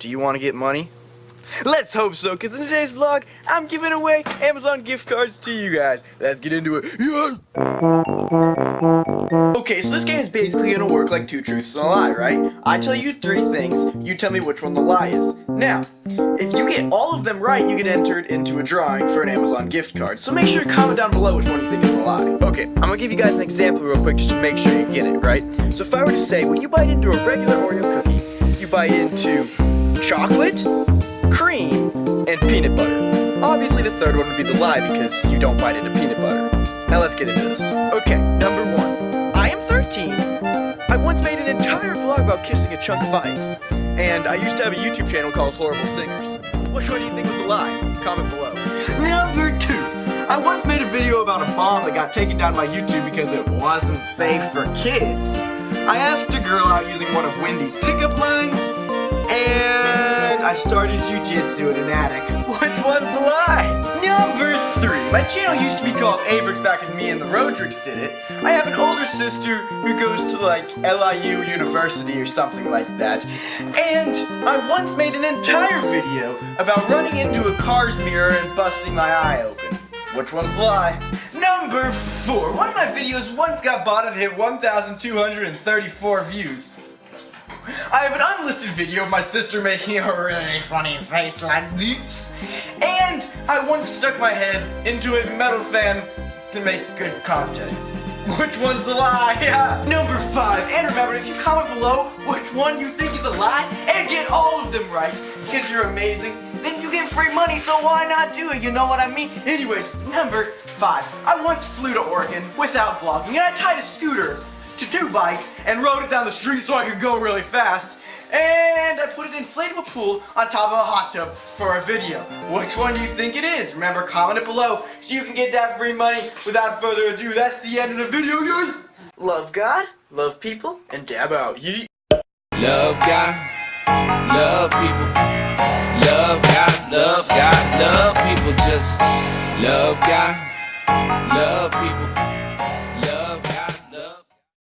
Do you want to get money? Let's hope so, because in today's vlog, I'm giving away Amazon gift cards to you guys. Let's get into it. Okay, so this game is basically gonna work like two truths and a lie, right? I tell you three things, you tell me which one the lie is. Now, if you get all of them right, you get entered into a drawing for an Amazon gift card. So make sure to comment down below which one you think is the lie. Okay, I'm gonna give you guys an example real quick just to make sure you get it, right? So if I were to say, when you bite into a regular Oreo cookie, you bite into chocolate, cream, and peanut butter. Obviously the third one would be the lie because you don't bite into peanut butter. Now let's get into this. Okay, number one. I am 13. I once made an entire vlog about kissing a chunk of ice. And I used to have a YouTube channel called Horrible Singers. Which one do you think was the lie? Comment below. Number two. I once made a video about a bomb that got taken down by YouTube because it wasn't safe for kids. I asked a girl out using one of Wendy's pickup lines, and I started jujitsu in an attic. Which one's the lie? Number three. My channel used to be called Averix back when me and the Rodricks did it. I have an older sister who goes to like LIU University or something like that. And I once made an entire video about running into a car's mirror and busting my eye open. Which one's the lie? Number four. One of my videos once got bought and hit 1,234 views. I have an unlisted video of my sister making a really funny face like this. And I once stuck my head into a metal fan to make good content. Which one's the lie? Yeah. Number five. And remember, if you comment below which one you think is a lie and get all of them right, because you're amazing, then you get free money, so why not do it? You know what I mean? Anyways, number five. I once flew to Oregon without vlogging, and I tied a scooter to two bikes and rode it down the street so I could go really fast. And I put an inflatable pool on top of a hot tub for a video. Which one do you think it is? Remember, comment it below so you can get that free money. Without further ado, that's the end of the video. Yay! Love God, love people, and dab out. Yeet. Love God, love people. Love God, love God, love people. Just love God, love people.